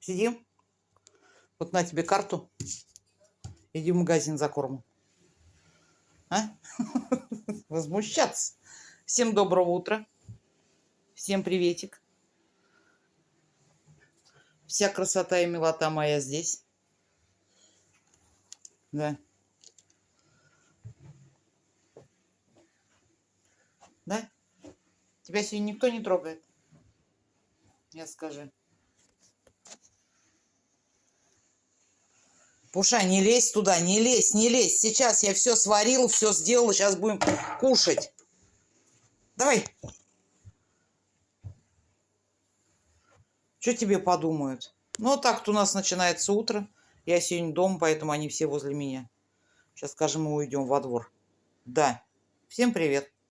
Сидим? Вот на тебе карту. Иди в магазин за кормом. А? Возмущаться. Всем доброго утра. Всем приветик. Вся красота и милота моя здесь. Да. Да? Тебя сегодня никто не трогает? Я скажи. Пуша, не лезь туда, не лезь, не лезь. Сейчас я все сварил, все сделал, сейчас будем кушать. Давай. Что тебе подумают? Ну, так у нас начинается утро. Я сегодня дома, поэтому они все возле меня. Сейчас, скажем, мы уйдем во двор. Да. Всем привет.